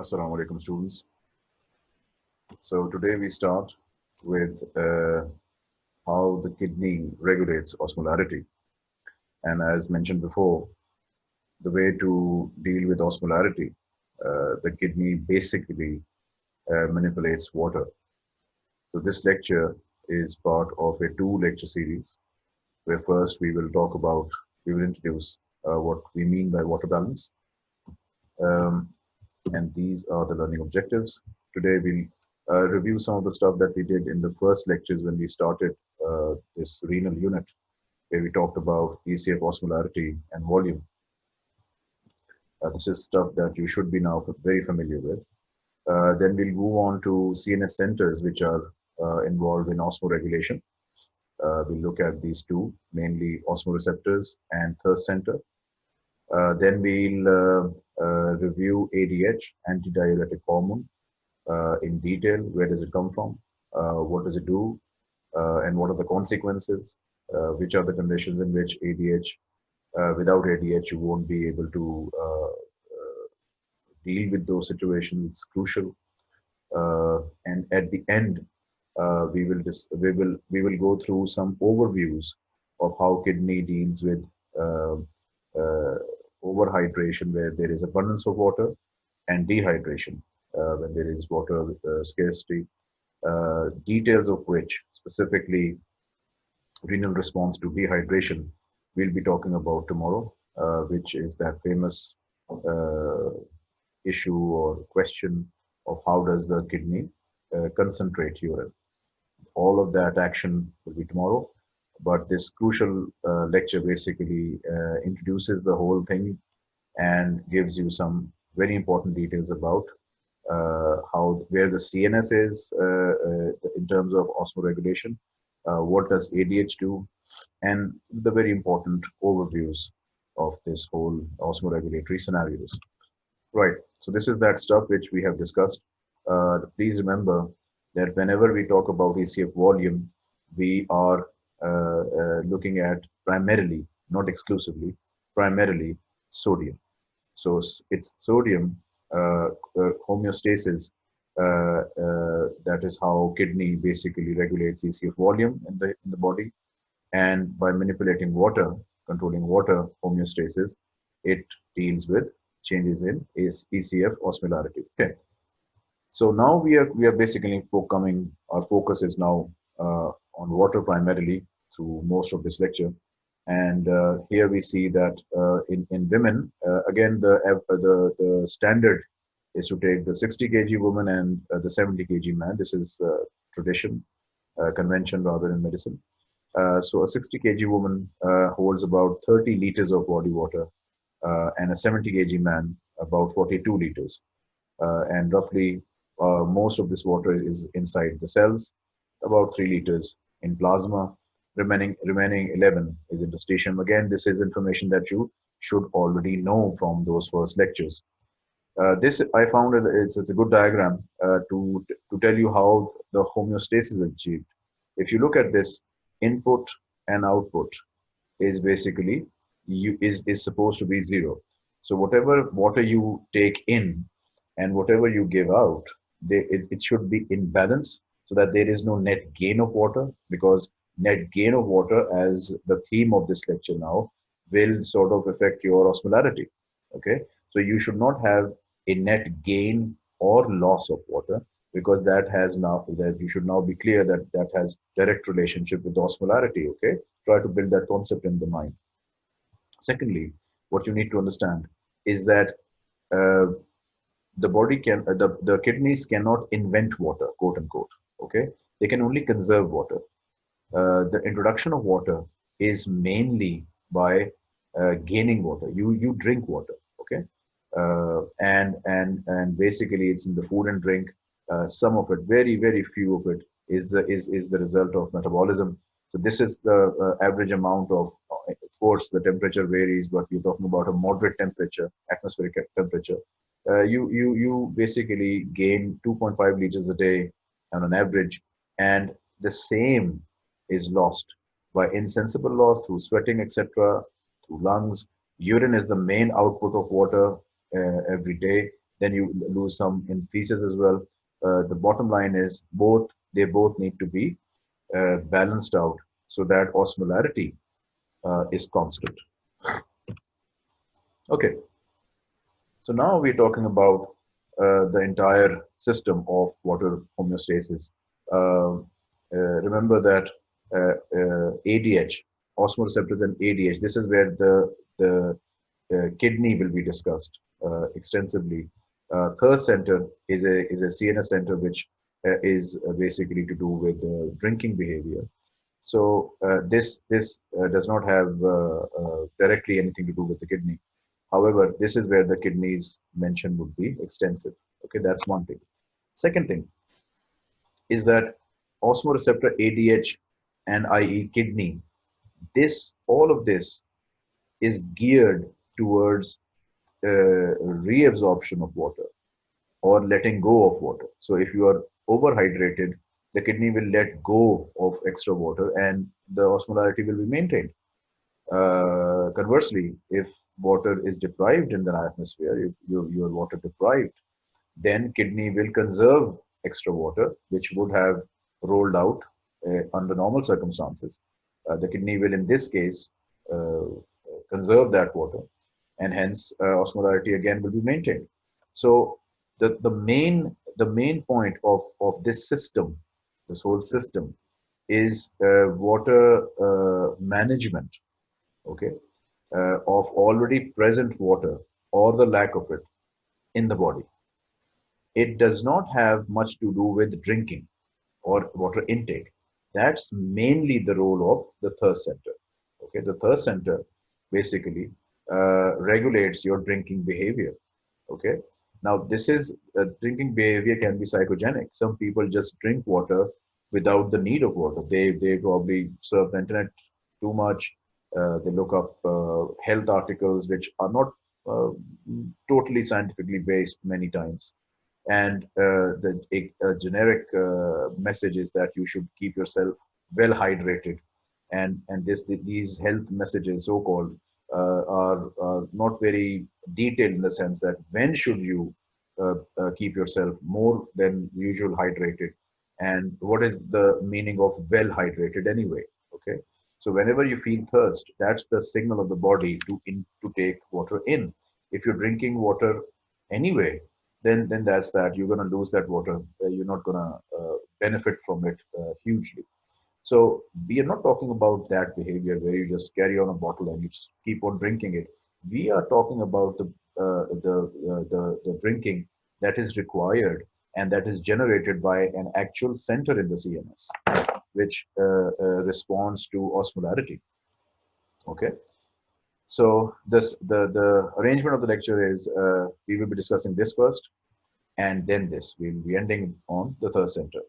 Assalamu alaikum students. So today we start with uh, how the kidney regulates osmolarity. And as mentioned before, the way to deal with osmolarity, uh, the kidney basically uh, manipulates water. So this lecture is part of a two lecture series where first we will talk about, we will introduce uh, what we mean by water balance. Um, and these are the learning objectives. Today we'll uh, review some of the stuff that we did in the first lectures when we started uh, this renal unit, where we talked about ECF osmolarity and volume. Uh, this is stuff that you should be now very familiar with. Uh, then we'll move on to CNS centers, which are uh, involved in osmoregulation. Uh, we'll look at these two, mainly osmoreceptors and thirst center. Then we'll Uh, review ADH, antidiuretic hormone, uh, in detail. Where does it come from? Uh, what does it do? and what are the consequences? which are the conditions in which ADH, without ADH, you won't be able to deal with those situations. It's crucial. and at the end, uh, we will just we will we will go through some overviews of how kidney deals with uh, uh, overhydration where there is abundance of water and dehydration uh, when there is water uh, scarcity uh, details of which specifically renal response to dehydration we'll be talking about tomorrow which is that famous issue or question of how does the kidney concentrate urine all of that action will be tomorrow. But this crucial uh, lecture basically uh, introduces the whole thing and gives you some very important details about uh, how where the CNS is uh, uh, in terms of osmoregulation, uh, what does ADH do, and the very important overviews of this whole osmoregulatory scenarios. Right. So this is that stuff which we have discussed. please remember that whenever we talk about ECF volume, we are looking at primarily, not exclusively, primarily sodium. So it's sodium uh, uh homeostasis. Uh, uh, that is how kidney basically regulates ECF volume in the in the body, and by manipulating water, controlling water homeostasis, it deals with changes in ECF osmolarity. Okay. So now we are we are basically coming. Our focus is now uh, on water primarily through most of this lecture, and uh, here we see that uh, in in women uh, again the uh, the the standard is to take the 60 kg woman and uh, the 70 kg man. This is tradition, convention rather in medicine. so a 60 kg woman holds about 30 liters of body water, and a 70 kg man about 42 liters, and roughly uh, most of this water is inside the cells, about 3 liters in plasma. Remaining, remaining 11 is interstitium. Again, this is information that you should already know from those first lectures. Uh, this I found it, it's, it's a good diagram uh, to, to tell you how the homeostasis is achieved. If you look at this, input and output is basically you is, is supposed to be zero. So whatever water you take in and whatever you give out they, it, it should be in balance so that there is no net gain of water because net gain of water as the theme of this lecture now will sort of affect your osmolarity okay? So you should not have a net gain or loss of water because that has now that you should now be clear that that has direct relationship with osmolarity okay? Try to build that concept in the mind. Secondly what you need to understand is that uh, the body can uh, the, the kidneys cannot invent water quote unquote okay? They can only conserve water. Uh, the introduction of water is mainly by uh, gaining water. You you drink water okay? Uh, and and and basically it's in the food and drink. Uh, some of it very very few of it is the is is the result of metabolism. So this is the uh, average amount of of course the temperature varies but we're talking about a moderate temperature atmospheric temperature. Uh, you you you basically gain 2.5 liters a day on average, and the same is lost by insensible loss through sweating, etc., through lungs. Urine is the main output of water uh, every day. then you lose some in feces as well. Uh, the bottom line is both they both need to be uh, balanced out so that osmolarity uh, is constant. Okay, so now we're talking about the entire system of water homeostasis. Uh, uh, remember that ADH, osmoreceptors and ADH, this is where the, the kidney will be discussed extensively. thirst center is a, is a CNS center which is basically to do with drinking behavior. So uh, this this uh, does not have uh, directly anything to do with the kidney. However, this is where the kidneys mentioned would be extensive. Okay, that's one thing. Second thing is that osmoreceptor ADH and IE kidney, this all of this is geared towards uh, reabsorption of water or letting go of water. So if you are overhydrated, the kidney will let go of extra water and the osmolarity will be maintained. Uh, conversely, if water is deprived in the atmosphere, if you, you are water deprived, then kidney will conserve extra water, which would have rolled out uh, under normal circumstances. Uh, the kidney will, in this case, uh, conserve that water, and hence uh, osmolarity again will be maintained. So the, the main the main point of, of this system, this whole system, is uh, water uh, management. Okay, uh, of already present water or the lack of it in the body. It does not have much to do with drinking or water intake. That's mainly the role of the thirst center. Okay, the thirst center basically uh, regulates your drinking behavior. Okay, now this is uh, drinking behavior can be psychogenic. Some people just drink water without the need of water. They they probably surf the internet too much they look up uh, health articles which are not uh, totally scientifically based many times. And the a, a generic message is that you should keep yourself well hydrated. And, and this, these health messages, so-called, uh, are, are, not very detailed in the sense that when should you uh, uh, keep yourself more than usual hydrated and what is the meaning of well hydrated anyway okay so whenever you feel thirst, that's the signal of the body to in, to take water in. If you're drinking water anyway, then then that's that. You're gonna lose that water. Uh, you're not gonna uh, benefit from it uh, hugely. So we are not talking about that behavior where you just carry on a bottle and you keep on drinking it. We are talking about the uh, the, uh, the the drinking that is required and that is generated by an actual center in the CNS which uh, uh, responds to osmolarity. Okay. So this the the arrangement of the lecture is uh, we will be discussing this first, and then this. We will be ending on the thirst center.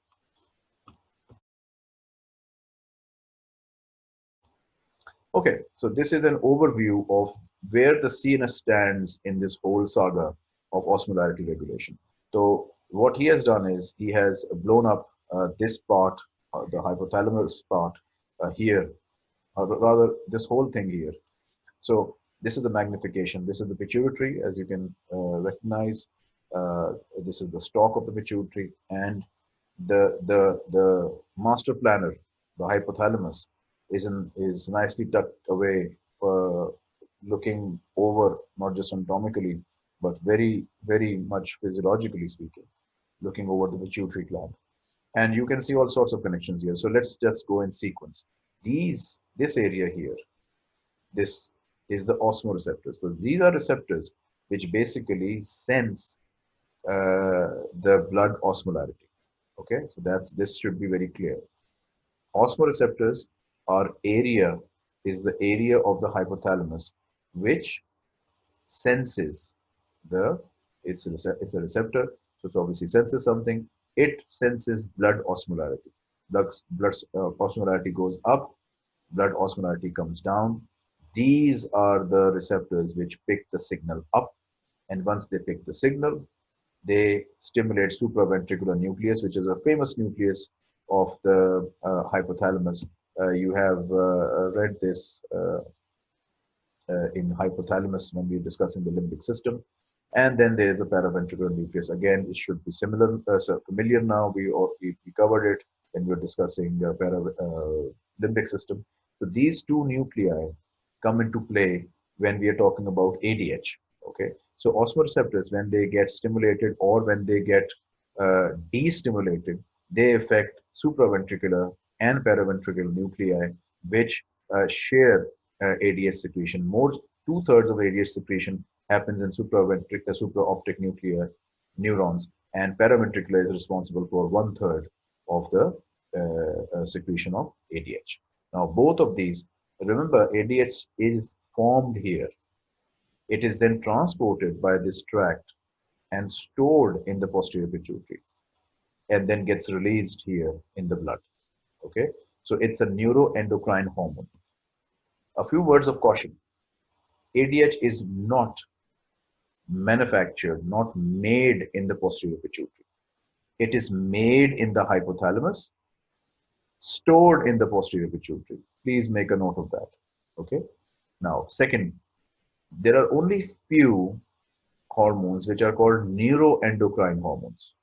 Okay, so this is an overview of where the CNS stands in this whole saga of osmolarity regulation. So what he has done is he has blown up uh, this part the hypothalamus part uh, here, or rather this whole thing here. So this is the magnification. This is the pituitary, as you can uh, recognize. Uh, this is the stalk of the pituitary, and the the the master planner, the hypothalamus, is in, is nicely tucked away, uh, looking over not just anatomically, but very very much physiologically speaking, looking over the pituitary gland and you can see all sorts of connections here. So let's just go in sequence. These this area here this is the osmoreceptors. So these are receptors which basically sense uh, the blood osmolarity. Okay? So that's this should be very clear. Osmoreceptors are area is the area of the hypothalamus which senses the it's a, it's a receptor. So it obviously senses something it senses blood osmolarity. Blood, blood uh, osmolarity goes up, blood osmolarity comes down. These are the receptors which pick the signal up. And once they pick the signal, they stimulate supraventricular nucleus, which is a famous nucleus of the uh, hypothalamus. Uh, you have uh, read this uh, uh, in hypothalamus when we are discussing the limbic system. And then there is a paraventricular nucleus. Again, it should be similar, uh, so familiar now. We, we, covered it when we were discussing uh, para, uh, limbic system. So these two nuclei come into play when we are talking about ADH. Okay, so osmoreceptors, when they get stimulated or when they get uh, destimulated, they affect supraventricular and paraventricular nuclei, which uh, share uh, ADH secretion. More two thirds of ADH secretion happens in supraventricular, supraoptic nuclear neurons, and paraventricular is responsible for one third of the uh, uh secretion of ADH. Now, both of these, remember, ADH is formed here. It is then transported by this tract and stored in the posterior pituitary and then gets released here in the blood. Okay, so it's a neuroendocrine hormone. A few words of caution. ADH is not manufactured, not made in the posterior pituitary. It is made in the hypothalamus stored in the posterior pituitary. Please make a note of that. Okay. Now, second, there are only few hormones which are called neuroendocrine hormones.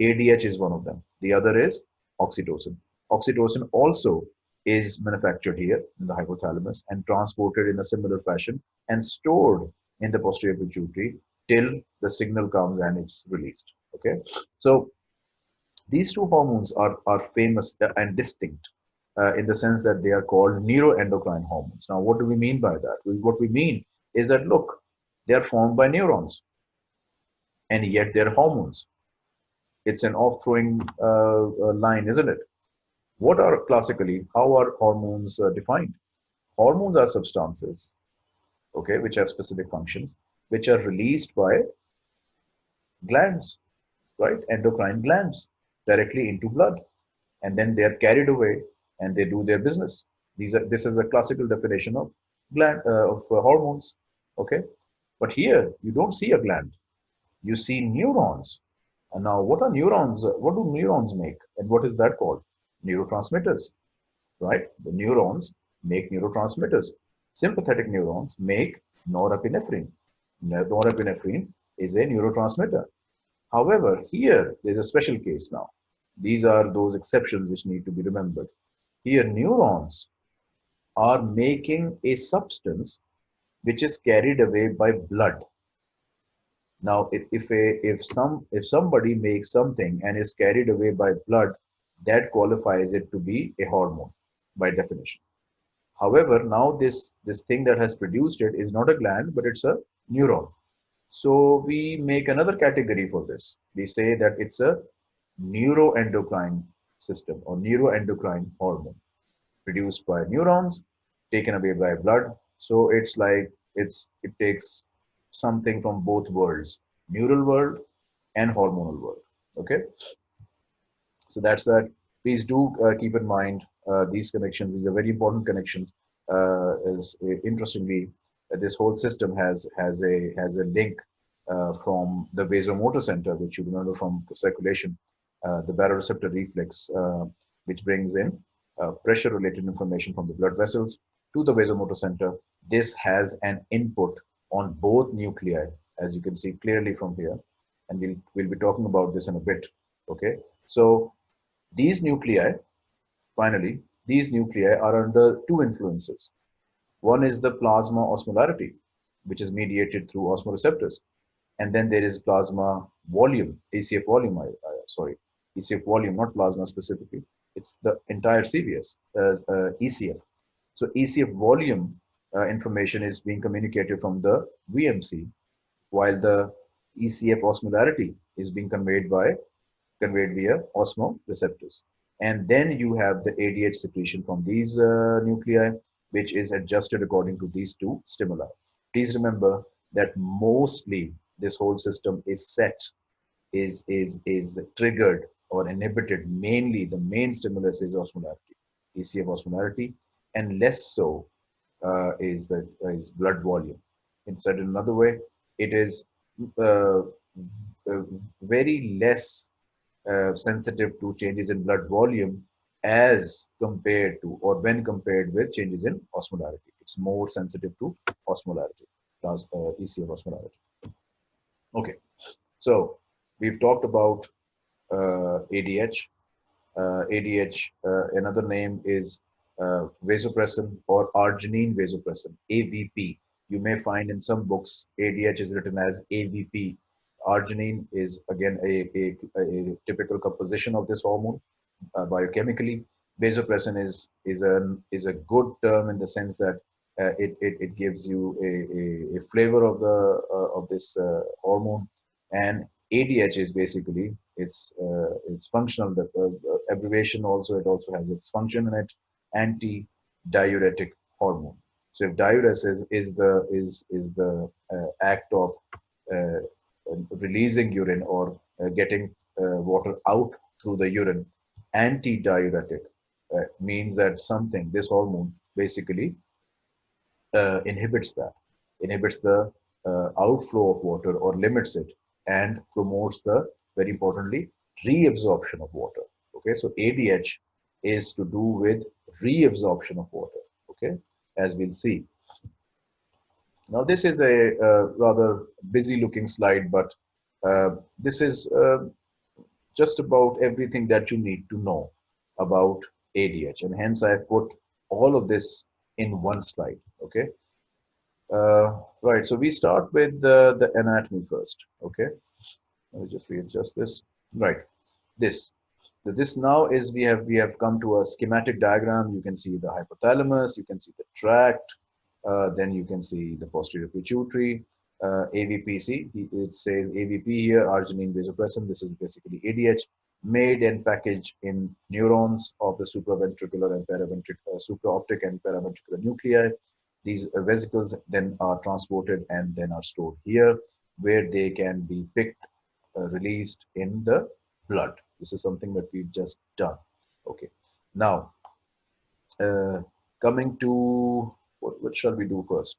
ADH is one of them. The other is oxytocin. Oxytocin also is manufactured here in the hypothalamus and transported in a similar fashion and stored in the posterior pituitary till the signal comes and it's released. Okay. So these two hormones are, are famous and distinct uh, in the sense that they are called neuroendocrine hormones. Now, what do we mean by that? What we mean is that, look, they are formed by neurons and yet they're hormones. It's an off-throwing uh, uh, line, isn't it? What are classically, how are hormones uh, defined? Hormones are substances, okay, which have specific functions, which are released by glands, right? Endocrine glands directly into blood. And then they are carried away and they do their business. These are this is a classical definition of gland uh, of uh, hormones okay? But here you don't see a gland. You see neurons. And now what are neurons what do neurons make? And what is that called? Neurotransmitters right? The neurons make neurotransmitters. Sympathetic neurons make norepinephrine norepinephrine is a neurotransmitter However, here there's a special case now. These are those exceptions which need to be remembered. Here, neurons are making a substance which is carried away by blood. Now, if, if, a, if, some, if somebody makes something and is carried away by blood, that qualifies it to be a hormone by definition. However, now this, this thing that has produced it is not a gland, but it's a neuron. So we make another category for this. We say that it's a neuroendocrine system or neuroendocrine hormone produced by neurons, taken away by blood. So it's like it's it takes something from both worlds, neural world and hormonal world. Okay. So that's that. Please do uh, keep in mind uh, these connections. These are very important connections. Uh, is uh, interestingly, this whole system has has a has a link uh, from the vasomotor center, which you remember from circulation, uh, the baroreceptor reflex, uh, which brings in uh, pressure-related information from the blood vessels to the vasomotor center. This has an input on both nuclei, as you can see clearly from here, and we'll we'll be talking about this in a bit. Okay, so these nuclei, finally, these nuclei are under two influences. One is the plasma osmolarity, which is mediated through osmoreceptors. And then there is plasma volume, ECF volume, I, I, sorry, ECF volume, not plasma specifically. It's the entire CVS as uh, ECF. So ECF volume uh, information is being communicated from the VMC, while the ECF osmolarity is being conveyed by conveyed via osmoreceptors. And then you have the ADH secretion from these uh, nuclei, which is adjusted according to these two stimuli. Please remember that mostly this whole system is set, is, is, is triggered or inhibited. Mainly the main stimulus is osmolarity, ECF osmolarity, and less so uh, is the is blood volume. In said another way, it is uh, uh, very less uh, sensitive to changes in blood volume as compared to or when compared with changes in osmolarity. It's more sensitive to osmolarity, uh, ECF osmolarity. Okay, so we've talked about uh, ADH. Uh, ADH, uh, another name is uh, vasopressin or arginine vasopressin, AVP. You may find in some books ADH is written as AVP. Arginine is again a, a, a typical composition of this hormone uh, biochemically. Vasopressin is is a is a good term in the sense that uh, it, it, it gives you a, a, a flavor of the uh, of this uh, hormone and ADH is basically it's uh, it's functional the uh, abbreviation also it also has its function in it anti-diuretic hormone so if diuresis is the is is the act of releasing urine or getting water out through the urine anti-diuretic means that something this hormone basically uh, inhibits that, inhibits the uh, outflow of water or limits it and promotes the, very importantly, reabsorption of water. Okay, so ADH is to do with reabsorption of water. Okay, as we'll see. Now this is a uh, rather busy looking slide, but uh, this is uh, just about everything that you need to know about ADH and hence I have put all of this in one slide okay? Uh, right so we start with the, the anatomy first okay? Let me just readjust this. Right this. This now is we have we have come to a schematic diagram. You can see the hypothalamus you can see the tract uh, then you can see the posterior pituitary uh, AVPC it says AVP here arginine vasopressin this is basically ADH made and packaged in neurons of the supraventricular and paraventricular, uh, supraoptic and paraventricular nuclei. These vesicles then are transported and then are stored here where they can be picked, uh, released in the blood. This is something that we've just done. Okay. Now, uh, coming to what, what shall we do first?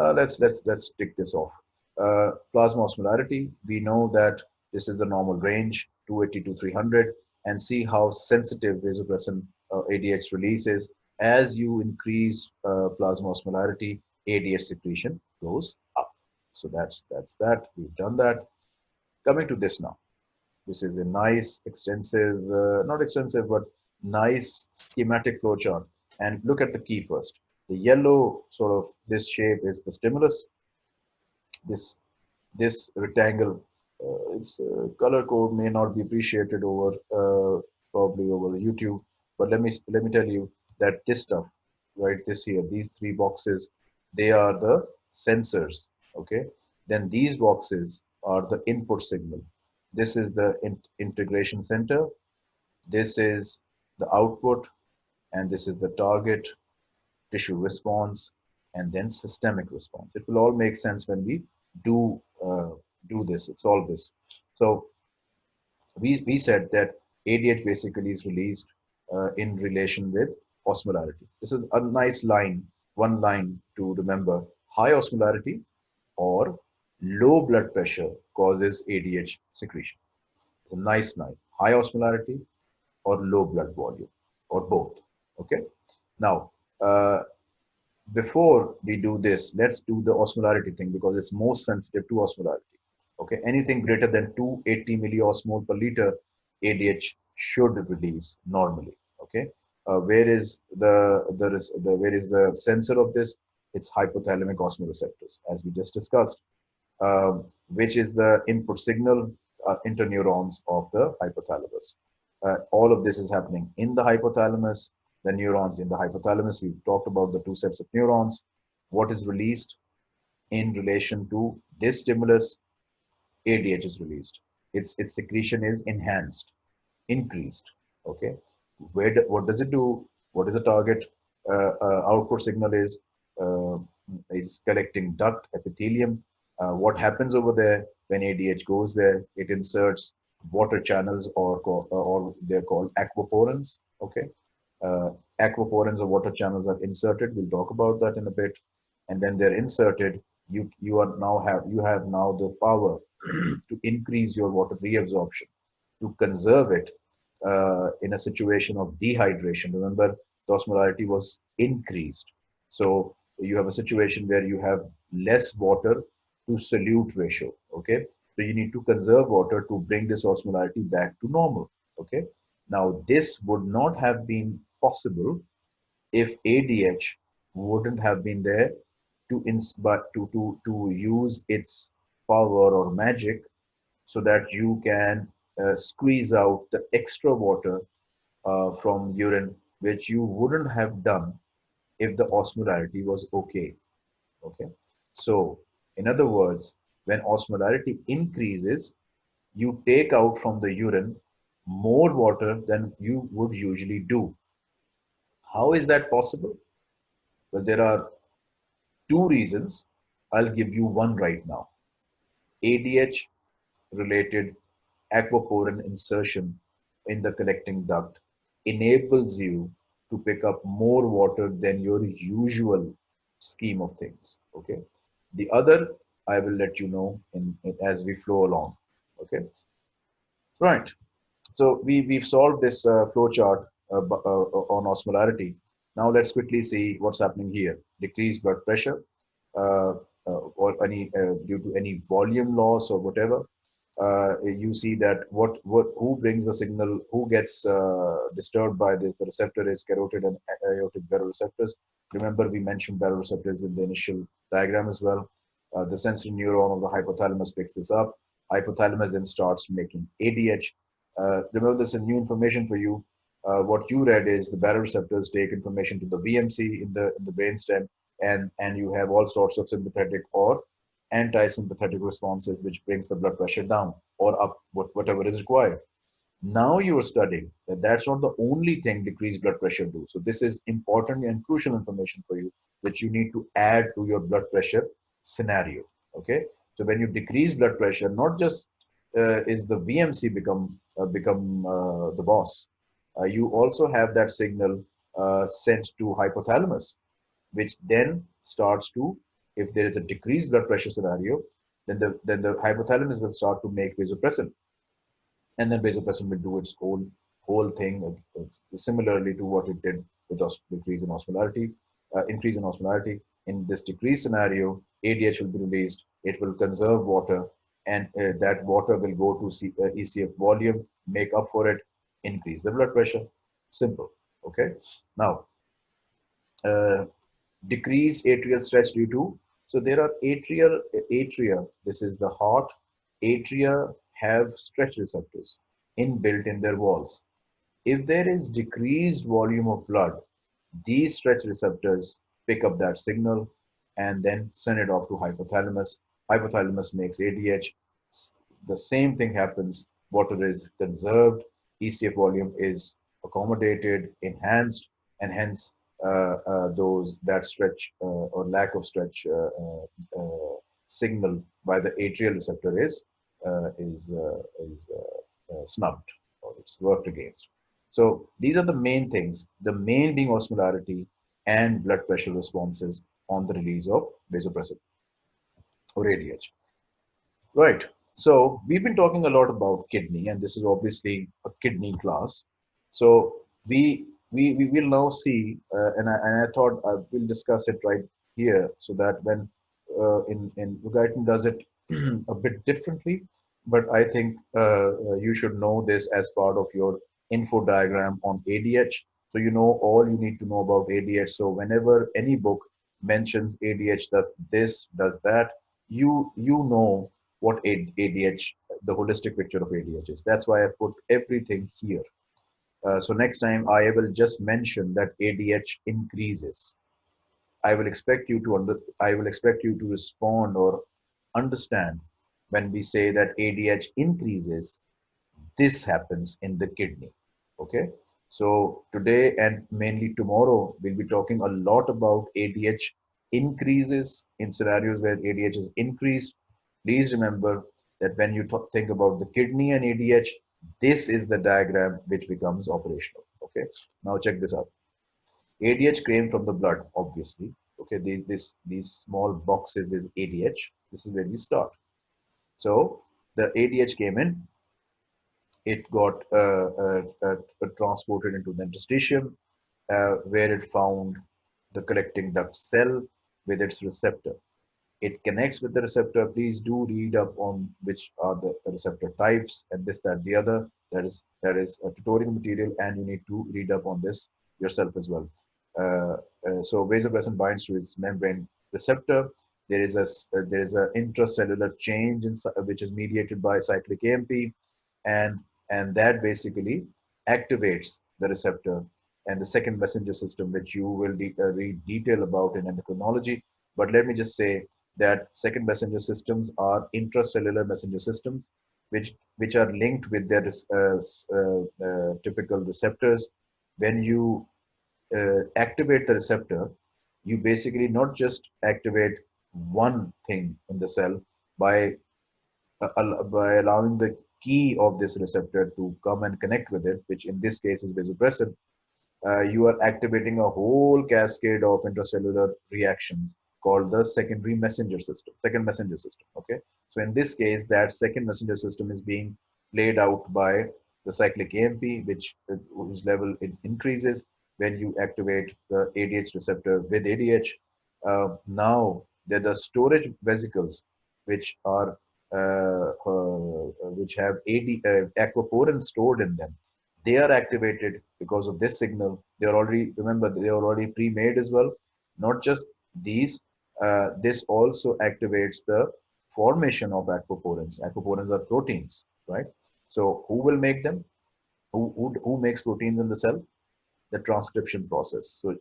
Uh, let's let's let's tick this off. Uh, plasma osmolarity. We know that this is the normal range 280 to 300 and see how sensitive vasopressin uh, ADH release is. As you increase uh, plasma osmolarity, ADH secretion goes up. So that's that's that. We've done that. Coming to this now. This is a nice, extensive, uh, not extensive, but nice schematic flowchart. And look at the key first. The yellow sort of this shape is the stimulus. This this rectangle uh, its uh, color code may not be appreciated over uh, probably over YouTube, but let me let me tell you that this stuff, right, this here, these three boxes, they are the sensors. Okay, then these boxes are the input signal. This is the in integration center. This is the output, and this is the target tissue response, and then systemic response. It will all make sense when we do uh, do this, solve this. So we, we said that ADH basically is released uh, in relation with osmolarity. This is a nice line, one line to remember. High osmolarity or low blood pressure causes ADH secretion. It's a nice line. High osmolarity or low blood volume or both. Okay. Now, uh, before we do this, let's do the osmolarity thing because it's most sensitive to osmolarity. Okay anything greater than 280 milliosmol per liter adh should release normally. Okay uh, where is the is the where is the sensor of this? It's hypothalamic osmoreceptors as we just discussed um, which is the input signal uh, interneurons of the hypothalamus. Uh, all of this is happening in the hypothalamus the neurons in the hypothalamus we've talked about the two sets of neurons what is released in relation to this stimulus ADH is released. Its its secretion is enhanced, increased. Okay, where do, what does it do? What is the target uh, uh, output signal is uh, is collecting duct epithelium. Uh, what happens over there when ADH goes there? It inserts water channels or or they're called aquaporins. Okay, uh, aquaporins or water channels are inserted. We'll talk about that in a bit. And then they're inserted. You you are now have you have now the power to increase your water reabsorption, to conserve it uh, in a situation of dehydration. Remember, the osmolarity was increased. So you have a situation where you have less water to solute ratio. Okay. So you need to conserve water to bring this osmolarity back to normal. Okay. Now this would not have been possible if ADH wouldn't have been there to but to to to use its power or magic so that you can uh, squeeze out the extra water uh, from urine which you wouldn't have done if the osmolarity was okay. Okay? So in other words when osmolarity increases you take out from the urine more water than you would usually do how is that possible? Well there are two reasons. I'll give you one right now. Adh related aquaporin insertion in the collecting duct enables you to pick up more water than your usual scheme of things okay? The other i will let you know in, in as we flow along okay? Right. So we we've solved this uh, flow chart on osmolarity now let's quickly see what's happening here decreased blood pressure uh, uh, or any uh, due to any volume loss or whatever uh, you see that what what who brings the signal, who gets uh, disturbed by this. The receptor is carotid and aortic baroreceptors. Remember, we mentioned baroreceptors in the initial diagram as well. Uh, the sensory neuron of the hypothalamus picks this up. Hypothalamus then starts making ADH. Uh, remember, this is new information for you. Uh, what you read is the baroreceptors take information to the VMC in the in the brainstem, and and you have all sorts of sympathetic or anti-sympathetic responses, which brings the blood pressure down or up, whatever is required. Now you are studying that that's not the only thing decreased blood pressure do. So this is important and crucial information for you, that you need to add to your blood pressure scenario. Okay. So when you decrease blood pressure, not just uh, is the VMC become uh, become uh, the boss. Uh, you also have that signal uh, sent to hypothalamus, which then starts to if there is a decreased blood pressure scenario, then the, then the hypothalamus will start to make vasopressin. And then vasopressin will do its own whole thing, uh, similarly to what it did with decrease in osmolarity, uh, increase in osmolarity. In this decreased scenario, ADH will be released. It will conserve water, and uh, that water will go to C, uh, ECF volume, make up for it, increase the blood pressure. Simple. Okay. Now, uh, decrease atrial stretch due to so there are atrial, atria, this is the heart. Atria have stretch receptors inbuilt in their walls. If there is decreased volume of blood, these stretch receptors pick up that signal and then send it off to hypothalamus. Hypothalamus makes ADH. The same thing happens. Water is conserved. ECF volume is accommodated, enhanced, and hence uh, uh, those that stretch uh, or lack of stretch uh, uh, uh, signal by the atrial receptor is is is snubbed or it's worked against. So these are the main things. The main being osmolarity and blood pressure responses on the release of vasopressin or ADH. Right. So we've been talking a lot about kidney, and this is obviously a kidney class. So we we, we will now see, uh, and, I, and I thought I will discuss it right here so that when uh, in, in Guyton does it a bit differently, but I think uh, uh you should know this as part of your info diagram on ADH. So you know all you need to know about ADH. So whenever any book mentions ADH does this, does that, you you know what ADH, the holistic picture of ADH is. That's why I put everything here. Uh, so next time I will just mention that ADH increases. I will expect you to under, I will expect you to respond or understand when we say that ADH increases, this happens in the kidney. Okay. So today and mainly tomorrow, we'll be talking a lot about ADH increases in scenarios where ADH is increased. Please remember that when you think about the kidney and ADH, this is the diagram which becomes operational. Okay, now check this out. ADH came from the blood, obviously. Okay, these this these small boxes is ADH. This is where we start. So the ADH came in. It got uh, uh, uh, transported into the interstitium, uh, where it found the collecting duct cell with its receptor. It connects with the receptor. Please do read up on which are the receptor types and this, that, the other. That is that is a tutorial material, and you need to read up on this yourself as well. Uh, uh, so vasopressin binds to its membrane receptor. There is a uh, there is a intracellular change in, which is mediated by cyclic AMP, and and that basically activates the receptor and the second messenger system, which you will de uh, read detail about in endocrinology. But let me just say that second messenger systems are intracellular messenger systems, which which are linked with their uh, uh, uh, typical receptors. When you uh, activate the receptor, you basically not just activate one thing in the cell by uh, by allowing the key of this receptor to come and connect with it, which in this case is vasopressin, uh, you are activating a whole cascade of intracellular reactions called the secondary messenger system, second messenger system. Okay, so in this case, that second messenger system is being played out by the cyclic AMP, which whose level it increases when you activate the ADH receptor with ADH. Uh, now there are storage vesicles which are uh, uh, which have AD, uh, aquaporin stored in them. They are activated because of this signal. They are already remember they are already pre-made as well. Not just these, uh, this also activates the formation of aquaporins. Aquaporins are proteins, right? So who will make them? Who, who, who makes proteins in the cell? The transcription process. So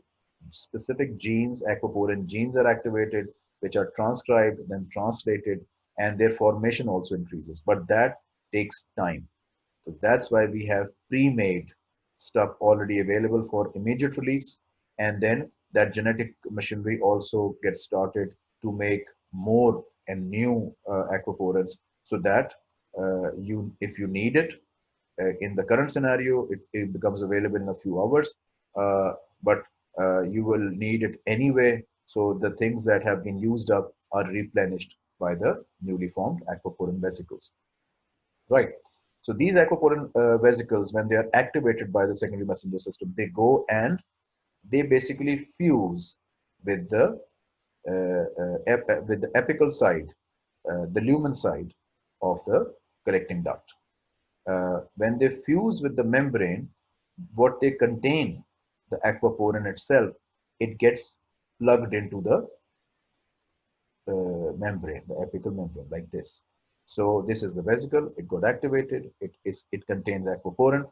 specific genes, aquaporin genes are activated, which are transcribed, then translated, and their formation also increases. But that takes time. So that's why we have pre-made stuff already available for immediate release. And then that genetic machinery also gets started to make more and new uh, aquaporins so that uh, you, if you need it, uh, in the current scenario, it, it, becomes available in a few hours, uh, but uh, you will need it anyway. So the things that have been used up are replenished by the newly formed aquaporin vesicles. Right. So these aquaporin uh, vesicles, when they are activated by the secondary messenger system, they go and they basically fuse with the uh, uh, with the apical side, uh, the lumen side of the collecting duct. Uh, when they fuse with the membrane, what they contain, the aquaporin itself, it gets plugged into the uh, membrane, the apical membrane, like this. So this is the vesicle. It got activated. It is. It contains aquaporin.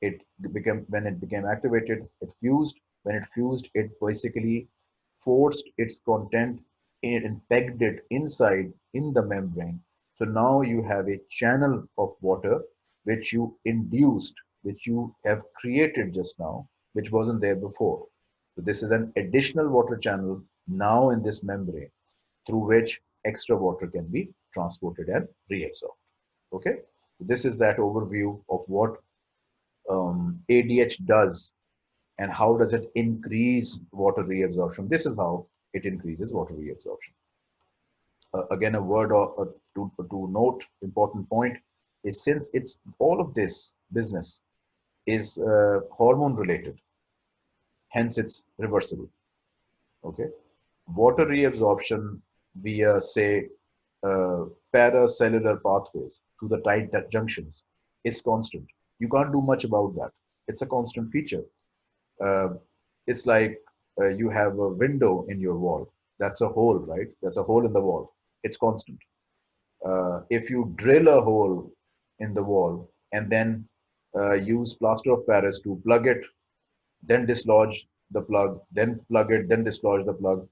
It became when it became activated. It fused. When it fused, it basically forced its content and pegged it inside in the membrane. So now you have a channel of water which you induced, which you have created just now, which wasn't there before. So this is an additional water channel now in this membrane through which extra water can be transported and reabsorbed. Okay, this is that overview of what um, ADH does and how does it increase water reabsorption. This is how it increases water reabsorption. Uh, again, a word or, uh, to, to note, important point is since it's all of this business is uh, hormone related, hence it's reversible. Okay, water reabsorption via say uh, paracellular pathways to the tight junctions is constant. You can't do much about that. It's a constant feature. Uh, it's like uh, you have a window in your wall. That's a hole, right? That's a hole in the wall. It's constant. Uh, if you drill a hole in the wall and then uh, use plaster of Paris to plug it, then dislodge the plug, then plug it, then dislodge the plug.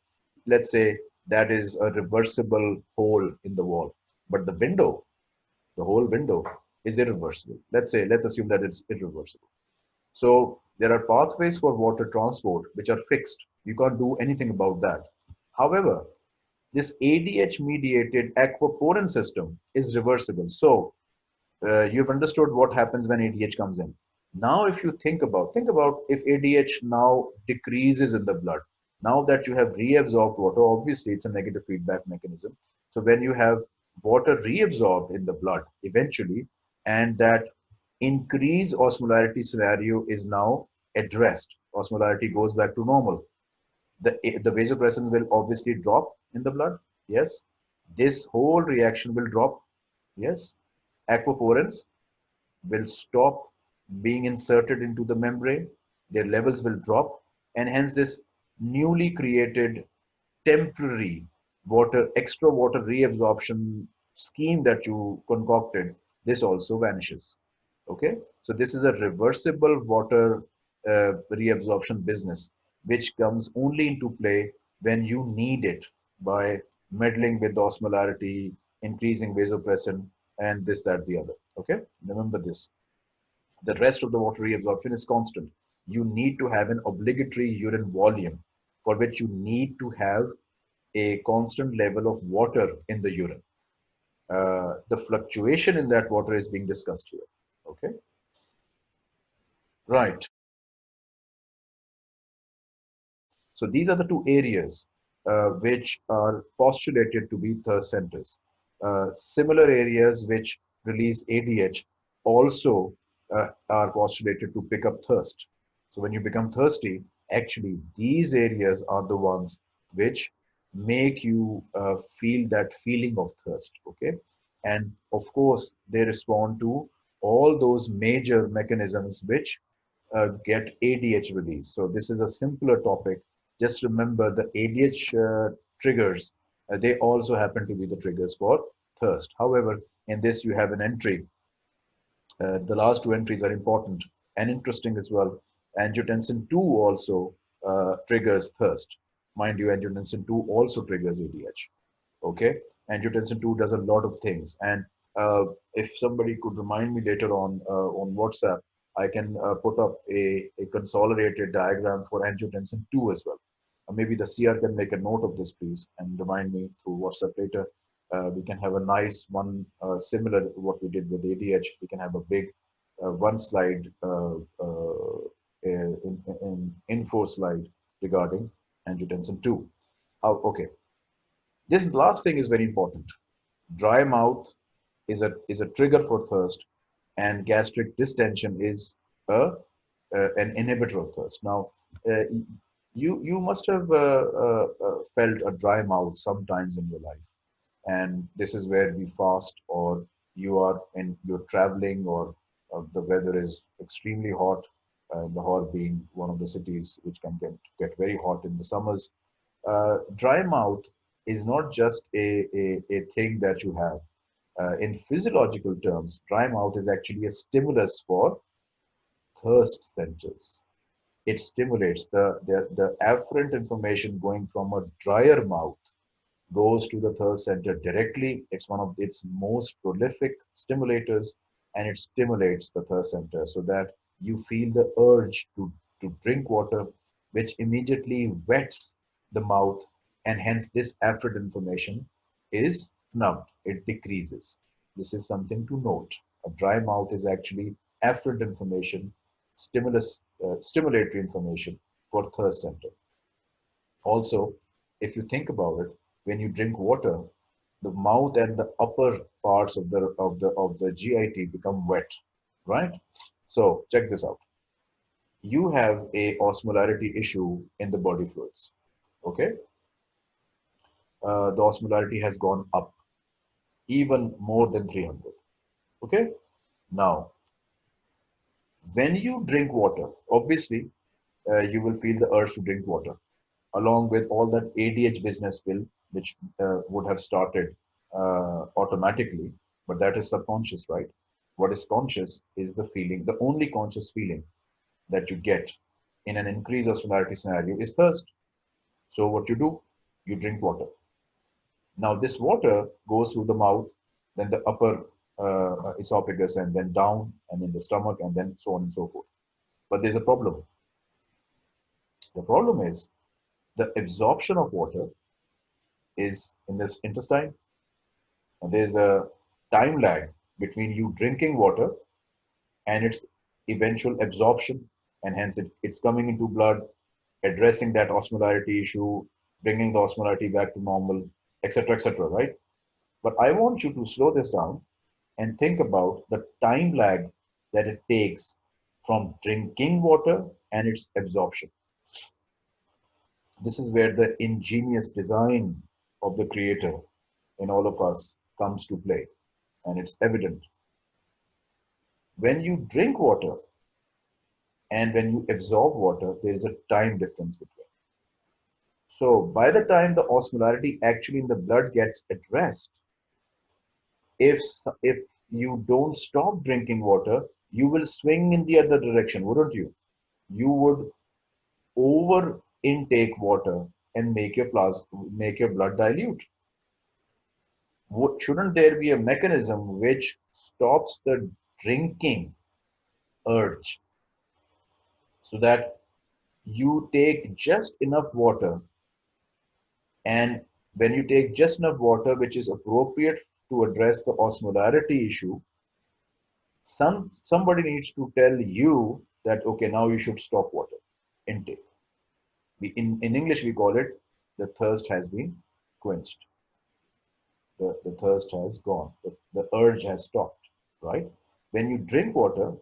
Let's say that is a reversible hole in the wall. But the window, the whole window is irreversible. Let's say, let's assume that it's irreversible. So there are pathways for water transport which are fixed. You can't do anything about that. However, this ADH mediated aquaporin system is reversible. So uh, you've understood what happens when ADH comes in. Now, if you think about, think about if ADH now decreases in the blood, now that you have reabsorbed water, obviously it's a negative feedback mechanism. So when you have water reabsorbed in the blood eventually, and that increase osmolarity scenario is now addressed, osmolarity goes back to normal. The, the vasopressin will obviously drop in the blood Yes. This whole reaction will drop. Yes. Aquaporins will stop being inserted into the membrane. Their levels will drop. And hence this newly created temporary water, extra water reabsorption scheme that you concocted, this also vanishes. Okay. So this is a reversible water uh, reabsorption business, which comes only into play when you need it by meddling with osmolarity, increasing vasopressin, and this, that, the other. Okay, remember this. The rest of the water reabsorption is constant. You need to have an obligatory urine volume for which you need to have a constant level of water in the urine. Uh, the fluctuation in that water is being discussed here. Okay. Right. So these are the two areas uh, which are postulated to be thirst centers. Uh, similar areas which release ADH also uh, are postulated to pick up thirst. So when you become thirsty, actually these areas are the ones which make you uh, feel that feeling of thirst. Okay. And of course, they respond to all those major mechanisms which uh, get ADH release. So this is a simpler topic just remember the ADH uh, triggers, uh, they also happen to be the triggers for thirst. However, in this you have an entry. Uh, the last two entries are important and interesting as well. Angiotensin 2 also triggers thirst. Mind you, angiotensin 2 also triggers ADH. Okay, angiotensin 2 does a lot of things. And uh, if somebody could remind me later on uh, on WhatsApp, I can put up a, a consolidated diagram for angiotensin 2 as well maybe the CR can make a note of this, please, and remind me through WhatsApp later. Uh, we can have a nice one uh, similar to what we did with ADH. We can have a big uh, one slide uh, uh, in, in, info slide regarding angiotensin 2. Oh, okay. This last thing is very important. Dry mouth is a, is a trigger for thirst and gastric distension is a, an inhibitor of thirst. Now, uh, you you must have uh, uh, uh, felt a dry mouth sometimes in your life. And this is where we fast or you are in you're traveling or uh, the weather is extremely hot uh, Lahore being one of the cities which can get, get very hot in the summers. Uh, dry mouth is not just a, a, a thing that you have uh, in physiological terms dry mouth is actually a stimulus for thirst centers it stimulates the, the, the afferent information going from a drier mouth goes to the thirst center directly. It's one of its most prolific stimulators and it stimulates the thirst center so that you feel the urge to, to drink water, which immediately wets the mouth and hence this afferent information is snubbed, it decreases. This is something to note. A dry mouth is actually afferent information, stimulus uh, stimulatory information for thirst center. Also, if you think about it, when you drink water, the mouth and the upper parts of the of the of the GIT become wet, right? So check this out. You have a osmolarity issue in the body fluids. Okay, uh, the osmolarity has gone up, even more than 300. Okay, now when you drink water, obviously, uh, you will feel the urge to drink water, along with all that ADH business will, which uh, would have started uh, automatically, but that is subconscious, right? What is conscious is the feeling, the only conscious feeling that you get in an increase of osmolarity scenario is thirst. So what you do, you drink water. Now this water goes through the mouth, then the upper uh, esophagus and then down and then the stomach and then so on and so forth. But there's a problem. The problem is the absorption of water is in this intestine and there's a time lag between you drinking water and its eventual absorption and hence it, it's coming into blood addressing that osmolarity issue bringing the osmolarity back to normal etc etc right but i want you to slow this down and think about the time lag that it takes from drinking water and its absorption. This is where the ingenious design of the creator in all of us comes to play and it's evident. When you drink water and when you absorb water, there is a time difference between. So by the time the osmolarity actually in the blood gets addressed, if, if you don't stop drinking water, you will swing in the other direction, wouldn't you? You would over intake water and make your plasma, make your blood dilute. Shouldn't there be a mechanism which stops the drinking urge so that you take just enough water and when you take just enough water which is appropriate to address the osmolarity issue some somebody needs to tell you that okay now you should stop water intake. We, in, in english we call it the thirst has been quenched. The, the thirst has gone. The, the urge has stopped right? When you drink water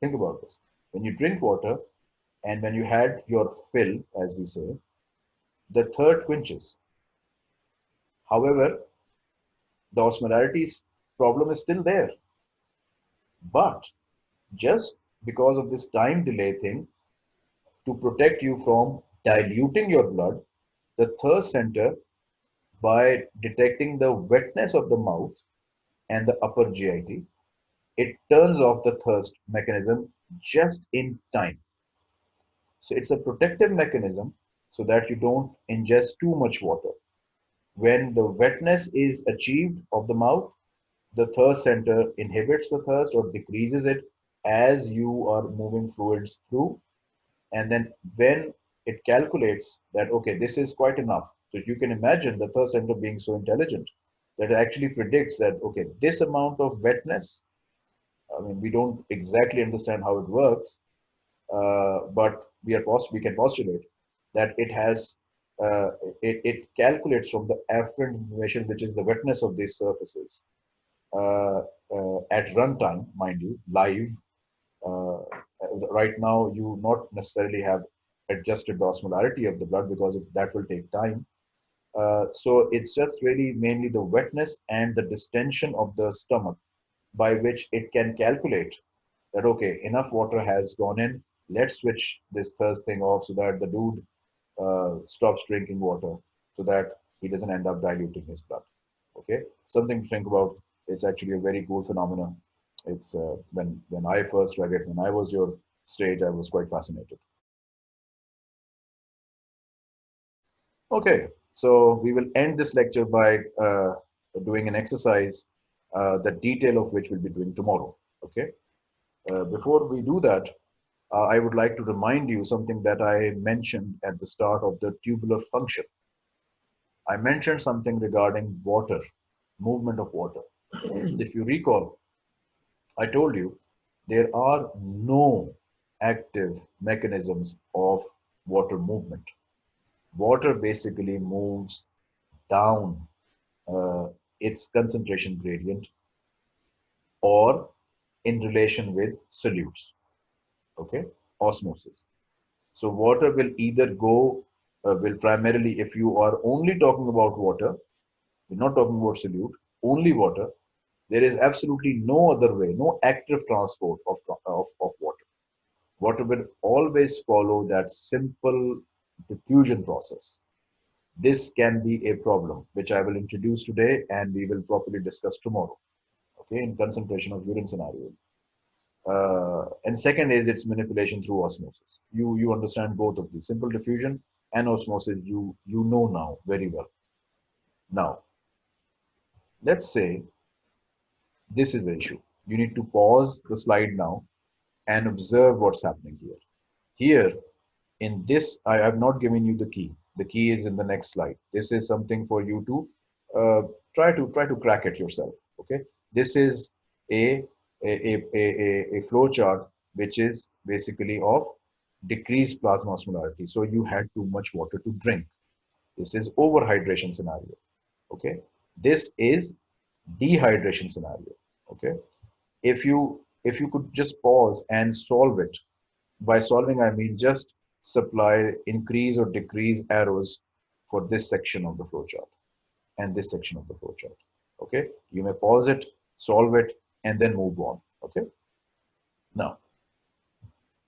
think about this. When you drink water and when you had your fill as we say the third quenches however the osmolarity problem is still there but just because of this time delay thing, to protect you from diluting your blood, the thirst center, by detecting the wetness of the mouth and the upper GIT, it turns off the thirst mechanism just in time. So it's a protective mechanism so that you don't ingest too much water. When the wetness is achieved of the mouth, the thirst center inhibits the thirst or decreases it as you are moving fluids through. And then when it calculates that, okay, this is quite enough. So you can imagine the thirst center being so intelligent that it actually predicts that, okay, this amount of wetness, I mean, we don't exactly understand how it works, uh, but we are we can postulate that it has uh, it, it calculates from the afferent information, which is the wetness of these surfaces, uh, uh, at runtime, mind you, live. Uh, right now, you not necessarily have adjusted the osmolarity of the blood because that will take time. Uh, so it's just really mainly the wetness and the distension of the stomach by which it can calculate that okay enough water has gone in let's switch this thirst thing off so that the dude uh, stops drinking water so that he doesn't end up diluting his blood okay something to think about it's actually a very cool phenomenon. It's uh, when when I first read it, when I was your stage, I was quite fascinated. Okay, so we will end this lecture by uh, doing an exercise, uh, the detail of which we'll be doing tomorrow. Okay, uh, before we do that, uh, I would like to remind you something that I mentioned at the start of the tubular function. I mentioned something regarding water, movement of water if you recall, I told you there are no active mechanisms of water movement. Water basically moves down uh, its concentration gradient or in relation with solutes, okay, osmosis. So water will either go, uh, will primarily, if you are only talking about water, we're not talking about solute, only water, there is absolutely no other way, no active transport of, of, of water. Water will always follow that simple diffusion process. This can be a problem, which I will introduce today and we will properly discuss tomorrow, okay, in concentration of urine scenario. Uh, and second is its manipulation through osmosis. You, you understand both of these, simple diffusion and osmosis, you, you know now very well. Now, let's say this is the issue. You need to pause the slide now and observe what's happening here. Here, in this, I have not given you the key. The key is in the next slide. This is something for you to uh, try to try to crack it yourself. Okay, this is a a, a, a, a flow chart which is basically of decreased plasma osmolarity. So you had too much water to drink. This is overhydration scenario. Okay, this is dehydration scenario okay if you if you could just pause and solve it by solving i mean just supply increase or decrease arrows for this section of the flowchart and this section of the flowchart. Okay, you may pause it, solve it, and then move on. Okay. Now,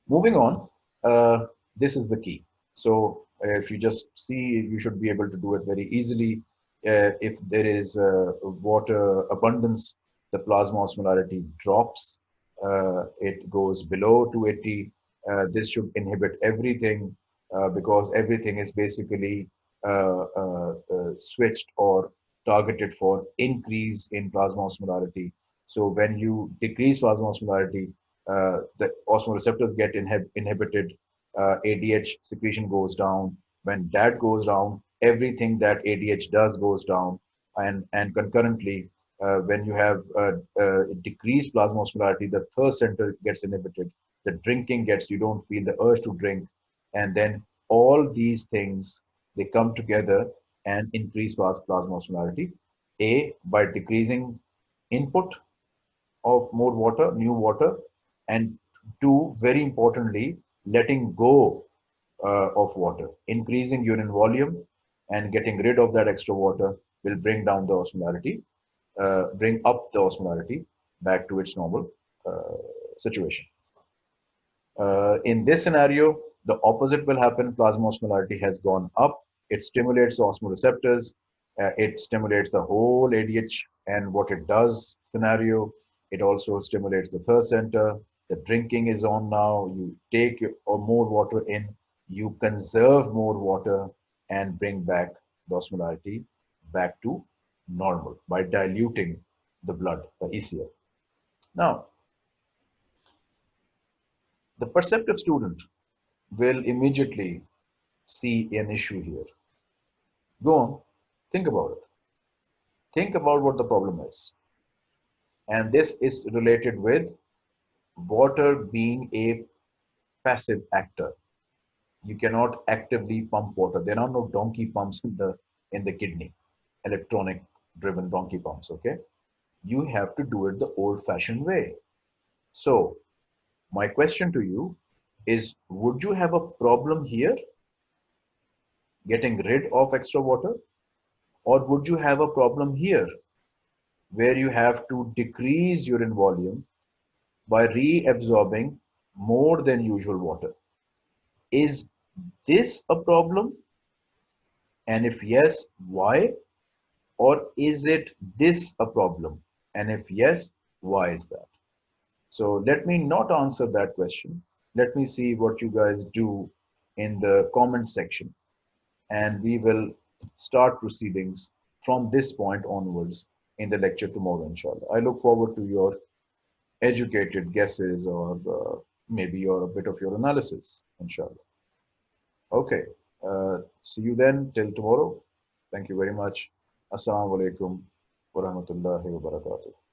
moving on, uh, this is the key. So if you just see, you should be able to do it very easily. Uh, if there is uh, water abundance, the plasma osmolarity drops. Uh, it goes below 280. Uh, this should inhibit everything uh, because everything is basically switched or targeted for increase in plasma osmolarity. So when you decrease plasma osmolarity, uh, the osmoreceptors get inhib inhibited, uh, ADH secretion goes down. When that goes down, everything that ADH does goes down. And, and concurrently, uh, when you have decreased plasma osmolarity, the thirst center gets inhibited. The drinking gets, you don't feel the urge to drink. And then all these things, they come together and increase plasma osmolarity. A, by decreasing input of more water, new water, and two, very importantly, letting go uh, of water, increasing urine volume and getting rid of that extra water will bring down the osmolarity, uh, bring up the osmolarity back to its normal uh, situation. Uh, in this scenario, the opposite will happen. Plasma osmolarity has gone up. It stimulates the osmoreceptors. Uh, it stimulates the whole ADH and what it does scenario. It also stimulates the thirst center, the drinking is on now. You take or uh, more water in. You conserve more water and bring back the osmolarity back to normal by diluting the blood the ECF now the perceptive student will immediately see an issue here. Go on. Think about it. Think about what the problem is and this is related with water being a passive actor. You cannot actively pump water. There are no donkey pumps in the in the kidney, electronic driven donkey pumps. Okay, you have to do it the old-fashioned way. So, my question to you is: Would you have a problem here, getting rid of extra water, or would you have a problem here, where you have to decrease urine volume by reabsorbing more than usual water. Is this a problem? And if yes, why? Or is it this a problem? And if yes, why is that? So let me not answer that question. Let me see what you guys do in the comment section. And we will start proceedings from this point onwards in the lecture tomorrow, inshallah. I look forward to your educated guesses or uh, maybe your a bit of your analysis, inshallah. Okay, uh, see you then till tomorrow. Thank you very much. Assalamu alaikum wa rahmatullahi wa barakatuh.